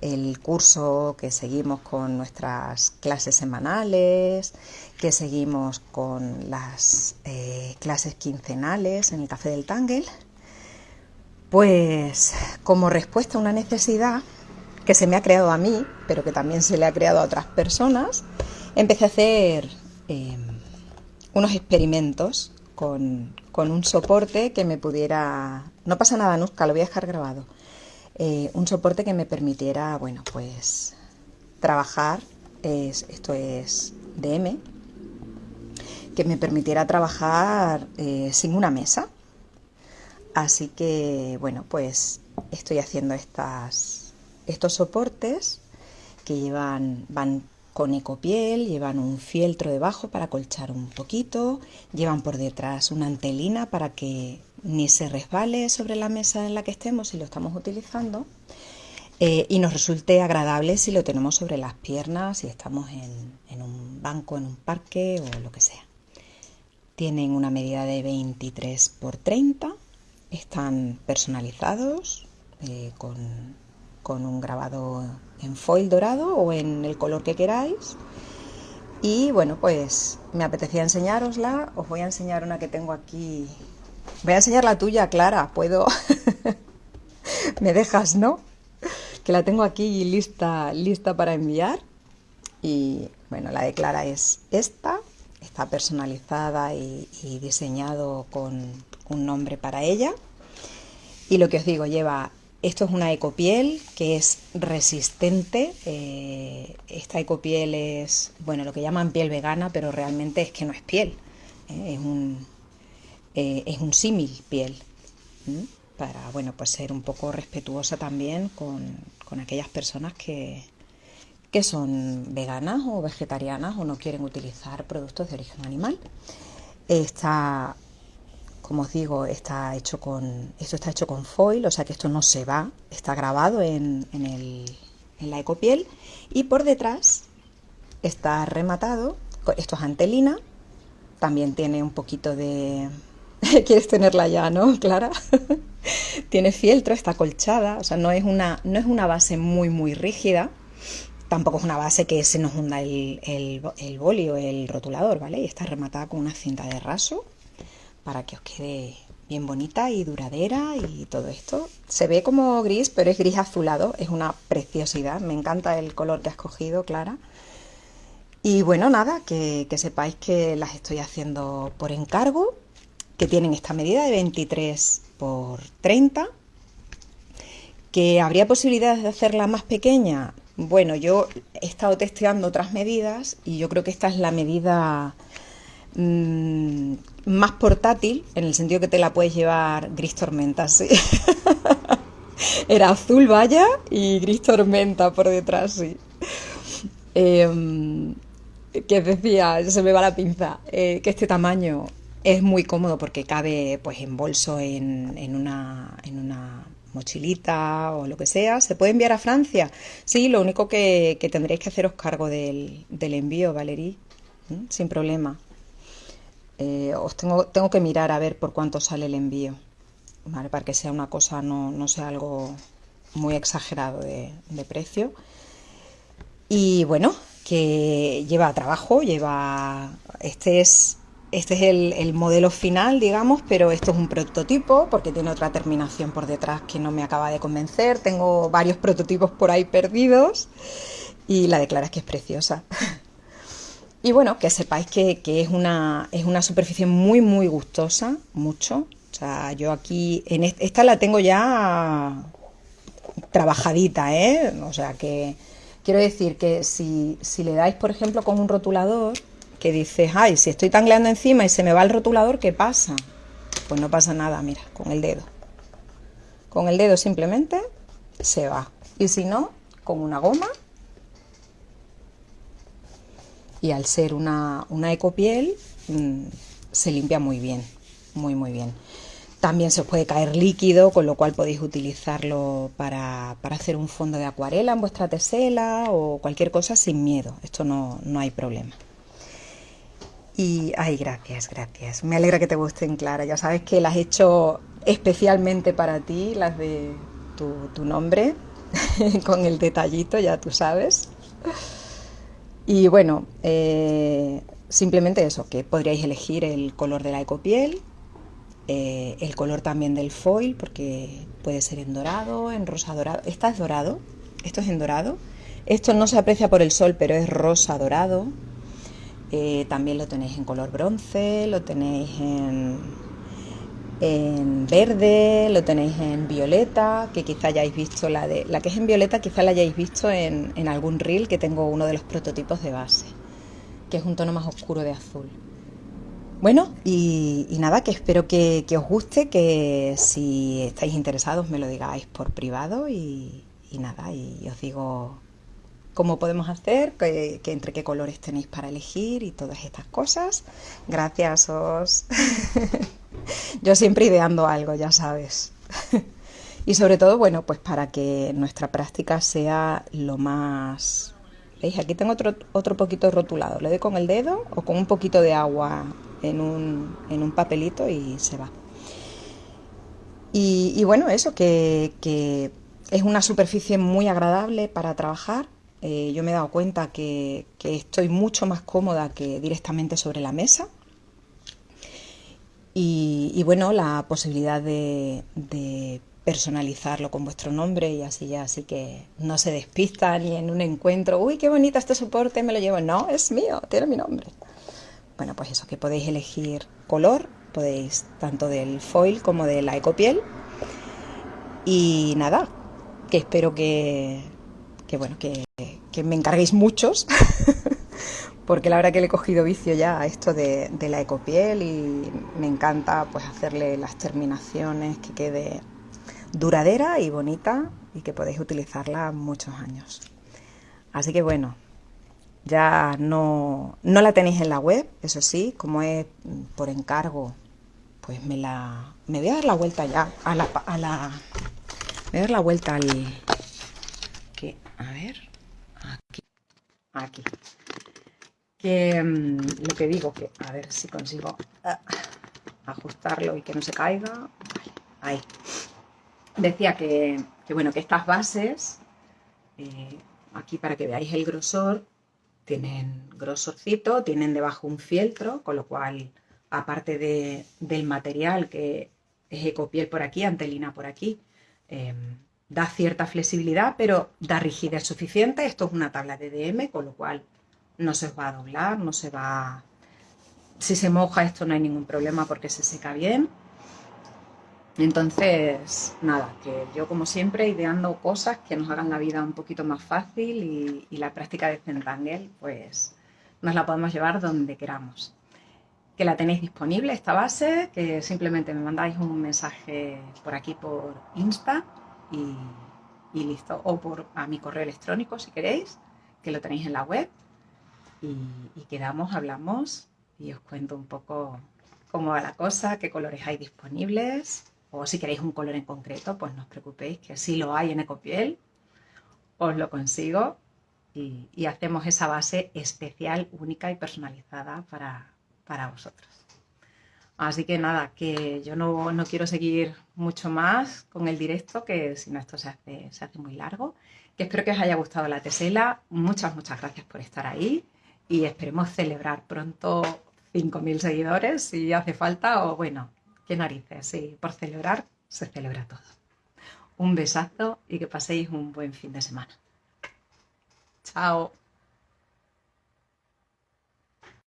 el curso que seguimos con nuestras clases semanales, que seguimos con las eh, clases quincenales en el Café del Tangle, pues como respuesta a una necesidad que se me ha creado a mí, pero que también se le ha creado a otras personas, empecé a hacer eh, unos experimentos con, un soporte que me pudiera... No pasa nada, Nuska, lo voy a dejar grabado. Eh, un soporte que me permitiera, bueno, pues trabajar, es, esto es DM, que me permitiera trabajar eh, sin una mesa. Así que, bueno, pues estoy haciendo estas, estos soportes que llevan, van con ecopiel, llevan un fieltro debajo para colchar un poquito, llevan por detrás una antelina para que ni se resbale sobre la mesa en la que estemos si lo estamos utilizando eh, y nos resulte agradable si lo tenemos sobre las piernas, si estamos en, un banco, en un parque o lo que sea. Tienen una medida de 23 por 30, están personalizados eh, con, con un grabado en foil dorado o en el color que queráis. Y bueno, pues me apetecía enseñárosla. Os voy a enseñar una que tengo aquí. Voy a enseñar la tuya, Clara. Puedo. [LAUGHS] me dejas, ¿no? que la tengo aquí lista, lista para enviar. Y bueno, la de Clara es esta, está personalizada y, diseñado con un nombre para ella. Y lo que os digo, lleva, esto es una ecopiel que es resistente. Eh, esta ecopiel es, bueno, lo que llaman piel vegana, pero realmente es que no es piel, ¿eh? es un, eh, un símil piel para bueno, pues ser un poco respetuosa también con, aquellas personas que, que son veganas o vegetarianas o no quieren utilizar productos de origen animal. Está, como os digo, está hecho con, esto está hecho con foil, o sea que esto no se va, está grabado en, en, el, en la ecopiel y por detrás está rematado, esto es antelina, también tiene un poquito de... [LAUGHS] ¿Quieres tenerla ya, no, Clara? [LAUGHS] Tiene fieltro, está colchada, o sea, no es, una, no es una base muy, muy rígida. Tampoco es una base que se nos hunda el, el, el el rotulador, ¿vale? Y está rematada con una cinta de raso para que os quede bien bonita y duradera y todo esto. Se ve como gris, pero es gris azulado, es una preciosidad. Me encanta el color que has cogido, Clara. Y bueno, nada, que, sepáis que las estoy haciendo por encargo, que tienen esta medida de 23 por 30. ¿Que habría posibilidades de hacerla más pequeña? Bueno, yo he estado testeando otras medidas y yo creo que esta es la medida mm, más portátil, en el sentido que te la puedes llevar gris tormenta, sí. [LAUGHS] Era azul vaya y gris tormenta por detrás, sí. Eh, que decía, se me va la pinza, eh, que este tamaño es muy cómodo porque cabe pues en bolso en, en, una, en una mochilita o lo que sea. ¿Se puede enviar a Francia? Sí, lo único que, que tendréis que haceros cargo del, del envío, Valerie, sin problema. Eh, os tengo, tengo que mirar a ver por cuánto sale el envío, para que sea una cosa, no, no sea algo muy exagerado de, de precio. Y bueno, que lleva trabajo, lleva... Este es este es el, modelo final, digamos, pero esto es un prototipo porque tiene otra terminación por detrás que no me acaba de convencer. Tengo varios prototipos por ahí perdidos y la declara que es preciosa. [LAUGHS] y bueno, que sepáis que, es, una, es una superficie muy, muy gustosa, mucho. O sea, yo aquí, en esta la tengo ya trabajadita, ¿eh? O sea que quiero decir que si, si le dais, por ejemplo, con un rotulador, que dices, ay, si estoy tangleando encima y se me va el rotulador, ¿qué pasa? Pues no pasa nada, mira, con el dedo. Con el dedo simplemente se va. Y si no, con una goma. Y al ser una, una ecopiel, mm, se limpia muy bien, muy, muy bien. También se os puede caer líquido, con lo cual podéis utilizarlo para, para, hacer un fondo de acuarela en vuestra tesela o cualquier cosa sin miedo. Esto no, no hay problema. Y, ay, gracias, gracias. Me alegra que te gusten, Clara. Ya sabes que las he hecho especialmente para ti, las de tu, nombre, [LAUGHS] con el detallito, ya tú sabes. Y bueno, eh, simplemente eso, que podríais elegir el color de la ecopiel, eh, el color también del foil, porque puede ser en dorado, en rosa dorado. Esta es dorado, esto es en dorado. Esto no se aprecia por el sol, pero es rosa dorado. Eh, también lo tenéis en color bronce, lo tenéis en, en verde, lo tenéis en violeta, que quizá hayáis visto la de la que es en violeta, quizá la hayáis visto en, en algún reel que tengo uno de los prototipos de base, que es un tono más oscuro de azul. Bueno, y, nada, que espero que, os guste, que si estáis interesados me lo digáis por privado y, nada, y os digo cómo podemos hacer, que, entre qué colores tenéis para elegir y todas estas cosas. Gracias, os. [LAUGHS] [LAUGHS] Yo siempre ideando algo, ya sabes. [LAUGHS] y sobre todo, bueno, pues para que nuestra práctica sea lo más... ¿Veis? Aquí tengo otro, otro poquito rotulado. Le doy con el dedo o con un poquito de agua en un, en un papelito y se va. Y, bueno, eso, que, que, es una superficie muy agradable para trabajar. Eh, yo me he dado cuenta que, que, estoy mucho más cómoda que directamente sobre la mesa. Y, bueno, la posibilidad de, de, personalizarlo con vuestro nombre y así ya, así que no se despista ni en un encuentro, uy, qué bonito este soporte, me lo llevo. No, es mío, tiene mi nombre. Bueno, pues eso, que podéis elegir color, podéis tanto del foil como de la ecopiel. Y nada, que espero que, que bueno, que, que, me encarguéis muchos, [LAUGHS] porque la verdad que le he cogido vicio ya a esto de, de la ecopiel y me encanta pues hacerle las terminaciones, que quede duradera y bonita y que podéis utilizarla muchos años. Así que bueno, ya no, no la tenéis en la web, eso sí, como es por encargo, pues me la me voy a dar la vuelta ya a la a la voy a dar la vuelta al que a ver aquí aquí mm, lo que digo que a ver si consigo ah, ajustarlo y que no se caiga ahí decía que, que, bueno que estas bases eh, aquí para que veáis el grosor tienen grosorcito, tienen debajo un fieltro, con lo cual, aparte de, del material que es ecopiel por aquí, antelina por aquí, em, da cierta flexibilidad, pero da rigidez suficiente. Esto es una tabla de DM, con lo cual no se va a doblar, no se va... Si se moja esto no hay ningún problema porque se seca bien. Entonces, nada, que yo como siempre ideando cosas que nos hagan la vida un poquito más fácil y, la práctica de Zentangle, pues nos la podemos llevar donde queramos. Que la tenéis disponible esta base, que simplemente me mandáis un mensaje por aquí por Insta y, listo, o por a mi correo electrónico si queréis, que lo tenéis en la web y, quedamos, hablamos y os cuento un poco cómo va la cosa, qué colores hay disponibles o si queréis un color en concreto, pues no os preocupéis que si lo hay en Ecopiel, os lo consigo y, hacemos esa base especial, única y personalizada para, para vosotros. Así que nada, que yo no, no, quiero seguir mucho más con el directo, que si no esto se hace, se hace muy largo. Que espero que os haya gustado la tesela. Muchas, muchas gracias por estar ahí y esperemos celebrar pronto 5.000 seguidores si hace falta o bueno, qué narices, sí, por celebrar se celebra todo. Un besazo y que paséis un buen fin de semana. Chao.